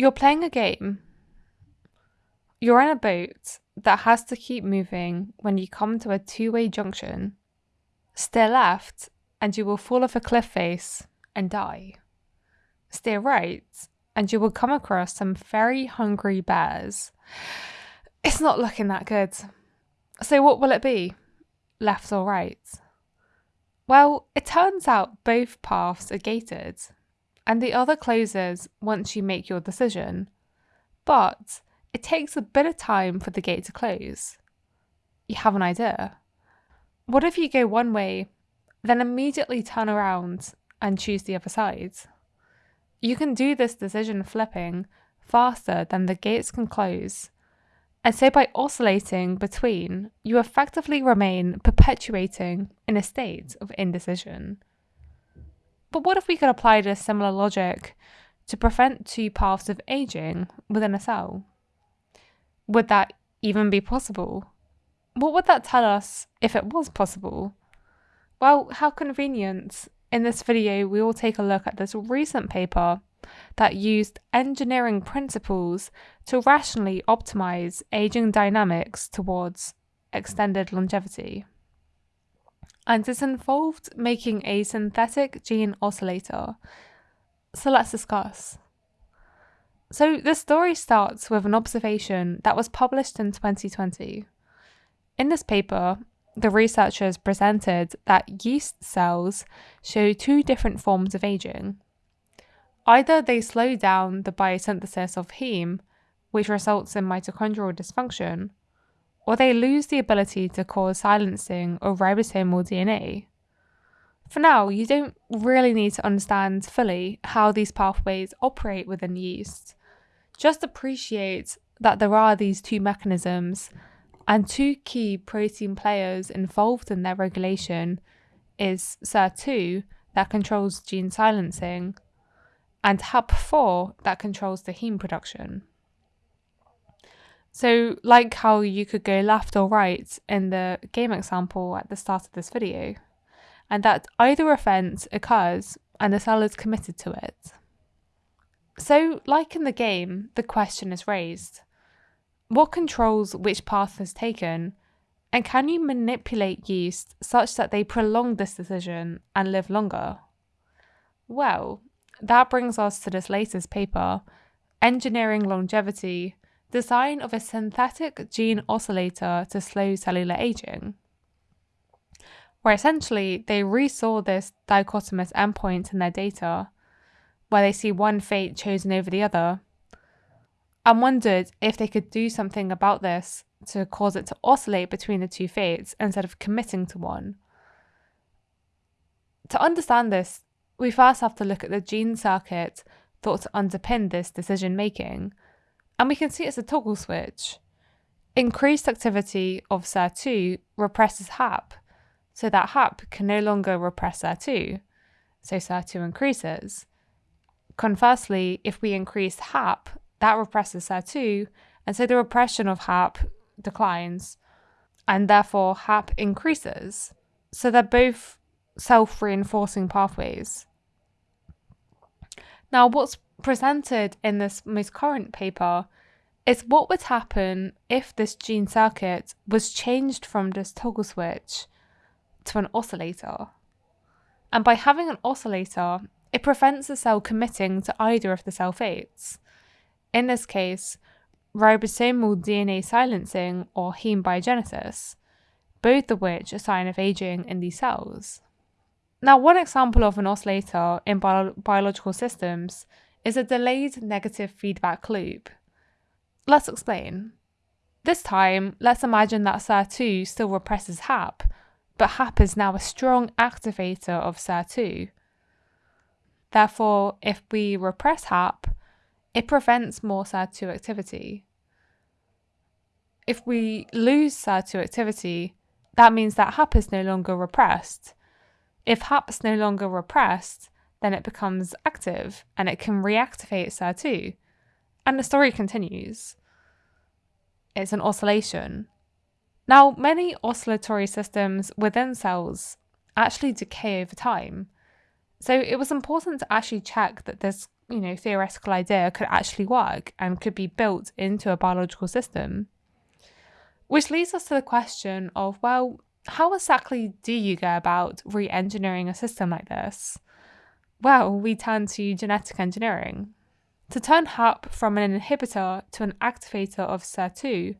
You're playing a game. Mm. You're in a boat that has to keep moving when you come to a two way junction. Steer left, and you will fall off a cliff face and die. Steer right, and you will come across some very hungry bears. It's not looking that good. So, what will it be? Left or right? Well, it turns out both paths are gated, and the other closes once you make your decision. But it takes a bit of time for the gate to close. You have an idea. What if you go one way, then immediately turn around and choose the other side? You can do this decision flipping faster than the gates can close. And so by oscillating between, you effectively remain perpetuating in a state of indecision. But what if we could apply this similar logic to prevent two paths of aging within a cell? Would that even be possible? What would that tell us if it was possible? Well, how convenient. In this video, we will take a look at this recent paper that used engineering principles to rationally optimize aging dynamics towards extended longevity. And it involved making a synthetic gene oscillator. So let's discuss. So, the story starts with an observation that was published in 2020. In this paper, the researchers presented that yeast cells show two different forms of aging. Either they slow down the biosynthesis of heme, which results in mitochondrial dysfunction, or they lose the ability to cause silencing of ribosomal DNA. For now, you don't really need to understand fully how these pathways operate within yeast just appreciate that there are these two mechanisms and two key protein players involved in their regulation is SIR2 that controls gene silencing and HAP4 that controls the heme production. So, like how you could go left or right in the game example at the start of this video, and that either event occurs and the cell is committed to it. So, like in the game, the question is raised What controls which path is taken? And can you manipulate yeast such that they prolong this decision and live longer? Well, that brings us to this latest paper Engineering Longevity Design of a Synthetic Gene Oscillator to Slow Cellular Aging. Where essentially they resaw this dichotomous endpoint in their data where they see one fate chosen over the other, and wondered if they could do something about this to cause it to oscillate between the two fates instead of committing to one. To understand this, we first have to look at the gene circuit thought to underpin this decision making, and we can see it's a toggle switch. Increased activity of SIR2 represses HAP, so that HAP can no longer repress SIR2, so SIR2 increases. Conversely, if we increase HAP, that represses SIR2, and so the repression of HAP declines, and therefore HAP increases. So they're both self reinforcing pathways. Now, what's presented in this most current paper is what would happen if this gene circuit was changed from this toggle switch to an oscillator. And by having an oscillator, it prevents the cell committing to either of the cell fates. In this case, ribosomal DNA silencing or heme biogenesis, both of which are sign of aging in these cells. Now, one example of an oscillator in bio- biological systems is a delayed negative feedback loop. Let's explain. This time, let's imagine that SIR2 still represses HAP, but HAP is now a strong activator of SIR2. Therefore, if we repress HAP, it prevents more SIR2 activity. If we lose SIR2 activity, that means that HAP is no longer repressed. If HAP is no longer repressed, then it becomes active and it can reactivate SIR2. And the story continues. It's an oscillation. Now, many oscillatory systems within cells actually decay over time. So it was important to actually check that this you know, theoretical idea could actually work and could be built into a biological system. Which leads us to the question of, well, how exactly do you go about re engineering a system like this? Well, we turn to genetic engineering. To turn HAP from an inhibitor to an activator of SIR2,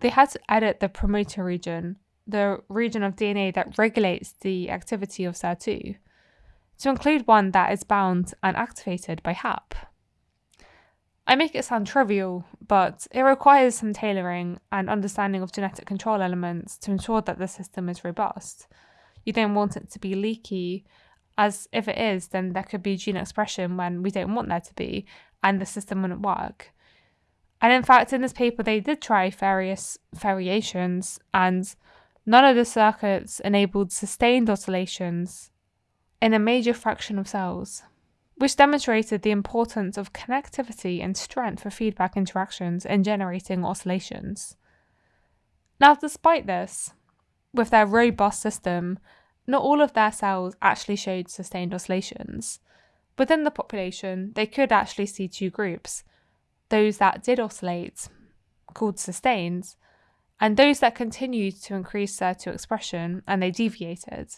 they had to edit the promoter region, the region of DNA that regulates the activity of SIR2, to include one that is bound and activated by HAP. I make it sound trivial, but it requires some tailoring and understanding of genetic control elements to ensure that the system is robust. You don't want it to be leaky, as if it is, then there could be gene expression when we don't want there to be, and the system wouldn't work. And in fact, in this paper, they did try various variations, and none of the circuits enabled sustained oscillations in a major fraction of cells which demonstrated the importance of connectivity and strength for feedback interactions in generating oscillations. Now, despite this, with their robust system, not all of their cells actually showed sustained oscillations. Within the population, they could actually see two groups those that did oscillate, called sustained, and those that continued to increase their 2 expression and they deviated.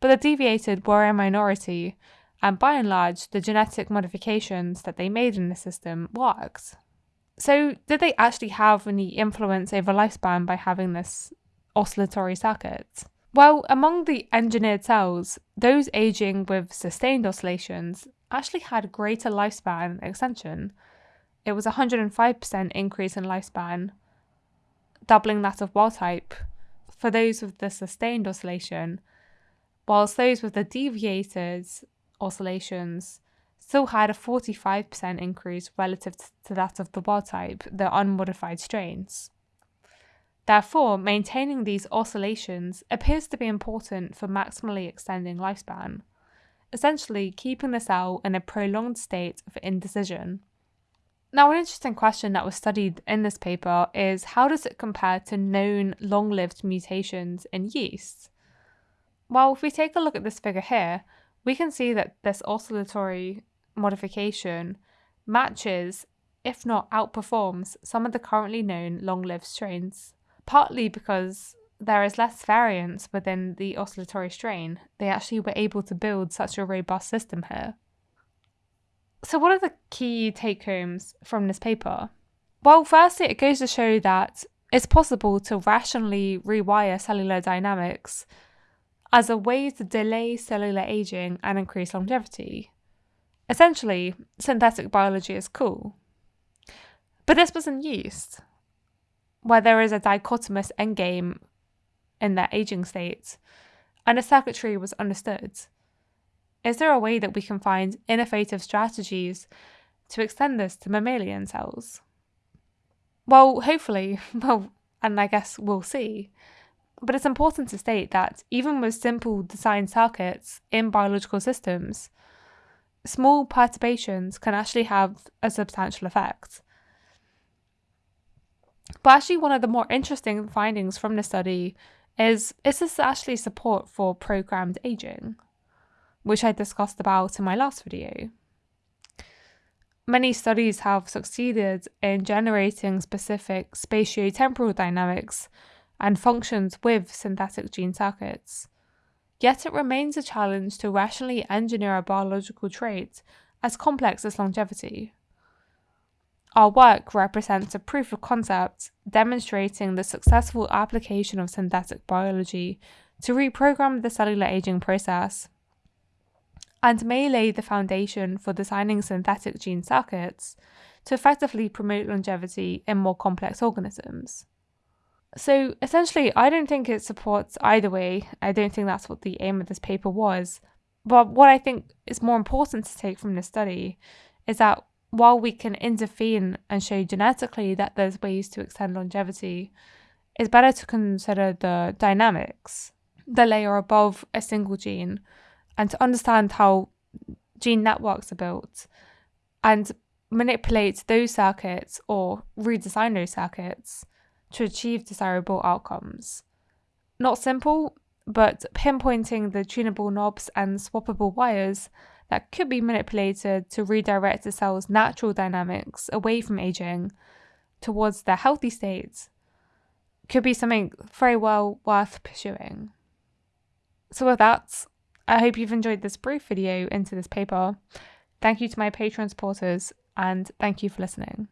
But the deviated were a minority and by and large, the genetic modifications that they made in the system worked. So, did they actually have any influence over lifespan by having this oscillatory circuit? Well, among the engineered cells, those aging with sustained oscillations actually had greater lifespan extension. It was a 105% increase in lifespan, doubling that of wild type for those with the sustained oscillation, whilst those with the deviated oscillations still had a 45% increase relative to that of the wild type, the unmodified strains. Therefore, maintaining these oscillations appears to be important for maximally extending lifespan, essentially keeping the cell in a prolonged state of indecision. Now, an interesting question that was studied in this paper is how does it compare to known long lived mutations in yeast? Well, if we take a look at this figure here, we can see that this oscillatory modification matches, if not outperforms, some of the currently known long lived strains, partly because there is less variance within the oscillatory strain. They actually were able to build such a robust system here. So, what are the key take homes from this paper? Well, firstly, it goes to show that it's possible to rationally rewire cellular dynamics as a way to delay cellular aging and increase longevity. Essentially, synthetic biology is cool. But this was in yeast, where there is a dichotomous endgame in their aging state, and a circuitry was understood. Is there a way that we can find innovative strategies to extend this to mammalian cells? Well, hopefully, well, and I guess we'll see. But it's important to state that even with simple design circuits in biological systems, small perturbations can actually have a substantial effect. But actually, one of the more interesting findings from the study is is this actually support for programmed aging, which I discussed about in my last video. Many studies have succeeded in generating specific spatiotemporal dynamics and functions with synthetic gene circuits. Yet it remains a challenge to rationally engineer a biological trait as complex as longevity. Our work represents a proof of concept demonstrating the successful application of synthetic biology to reprogram the cellular aging process and may lay the foundation for designing synthetic gene circuits to effectively promote longevity in more complex organisms. So essentially, I don't think it supports either way. I don't think that's what the aim of this paper was. But what I think is more important to take from this study is that while we can intervene and show genetically that there's ways to extend longevity, it's better to consider the dynamics, the layer above a single gene, and to understand how gene networks are built and manipulate those circuits or redesign those circuits to achieve desirable outcomes. Not simple, but pinpointing the tunable knobs and swappable wires that could be manipulated to redirect the cell's natural dynamics away from aging towards their healthy state could be something very well worth pursuing. So, with that, I hope you've enjoyed this brief video into this paper. Thank you to my Patreon supporters and thank you for listening.